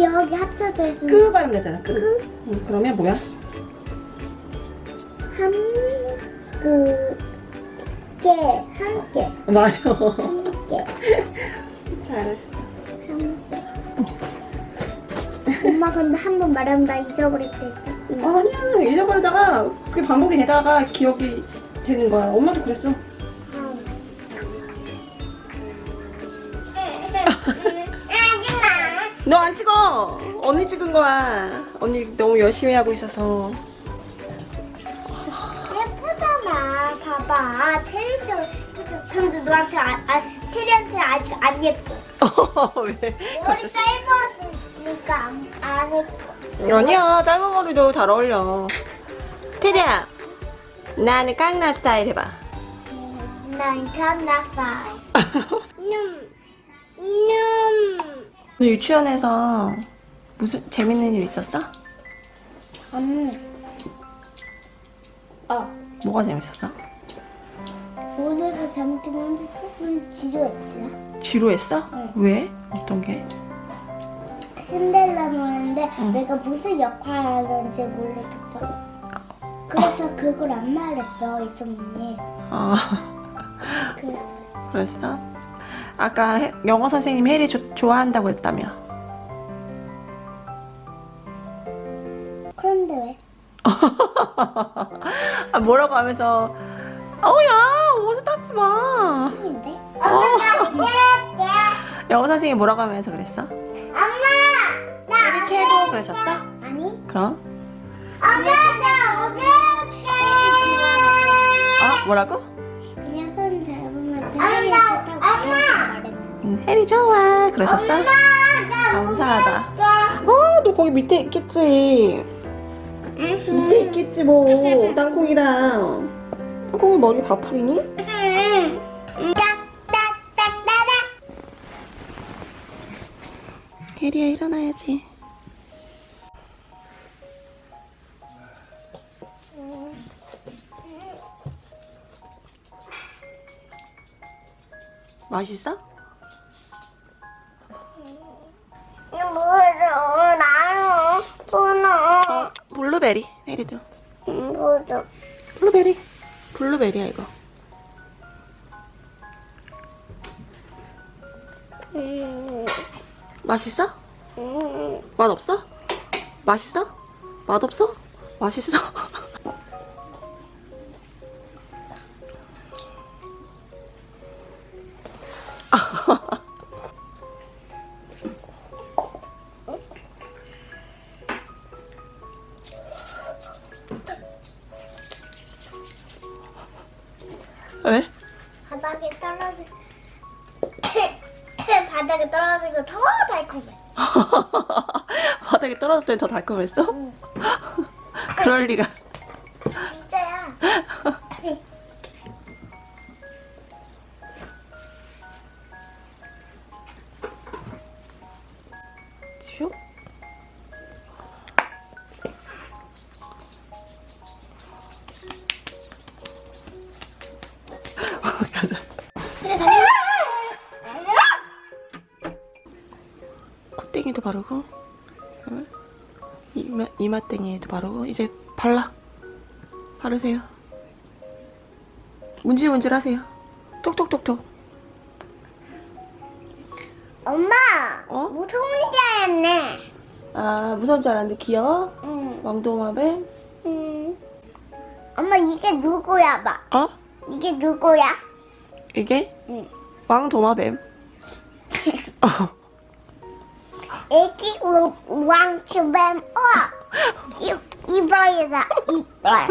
기억이 합쳐져 있으면 끄 발음 되잖아. 끄. 응, 그러면 뭐야? 한 그 개, 함께, 맞아. 함께, 잘했어. 함께. 엄마 근데 한 번 말하면 나 잊어버릴 때 있다. 아니야 잊어버리다가 그게 반복이 되다가 기억이 되는 거야. 엄마도 그랬어. 너 안 찍어. 언니 찍은 거야. 언니 너무 열심히 하고 있어서. 예쁘잖아. 봐봐. 테리처럼 예쁘잖아. 근데 너한테 아, 아, 테리한테 아직 안 예뻐. 왜? 머리 짧았으니까 안, 안 예뻐. 아니야 짧은 머리도 잘 어울려. 테리야, 나는 깡나 스타일 해봐. 난 깜나파이. 눔. 눔. 너 유치원에서 무슨 재밌는 일 있었어? 음. 아, 뭐가 재밌었어? 오늘도 잘못하면 조금 지루했지. 지루했어? 응. 왜? 어떤 게? 신데렐라 노래인데 응. 내가 무슨 역할 하는지 모르겠어. 그래서 그걸 안 말했어 이소민이. 아, 그래서 그랬어? 아까 해- 영어 선생님 해리 조- 좋아한다고 했다며. 그런데 왜? 아, 뭐라고 하면서 어야 옷을 닦지 마. 신인데? 어. 영어 선생님이 뭐라고 하면서 그랬어? 엄마! 해리 최고 그러셨어? 아니? 그럼? 엄마 나 오늘 아 뭐라고? 응, 해리 좋아 그러셨어? 감사하다. 어, 너 거기 밑에 있겠지. 밑에 있겠지 뭐. 땅콩이랑. 땅콩이 머리 바풀이니? 딱딱딱딱딱 해리야 일어나야지. 맛있어? 나는 어, 블루베리. 해리도. 뭐죠? 블루베리. 블루베리야 이거. 맛있어? 맛 없어? 맛있어? 맛 없어? 맛있어? 왜? 바닥에 떨어지 바닥에 떨어지고 더 달콤해. 바닥에 땐더 달콤했어? 그럴 리가. 콧대기도 바르고 응? 이마, 이마땡이에도 바르고 이제 발라. 바르세요. 문질문질 하세요. 톡톡톡톡. 엄마. 어? 무서운 줄 알았네. 아 무서운 줄 알았는데 귀여워? 응. 왕도마뱀? 응. 엄마 이게 누구야 봐. 어? 이게 누구야? 이게? 응. 왕도마뱀. 어. 애기 왕추뱀. 우와. 이 이빨이다 이빨.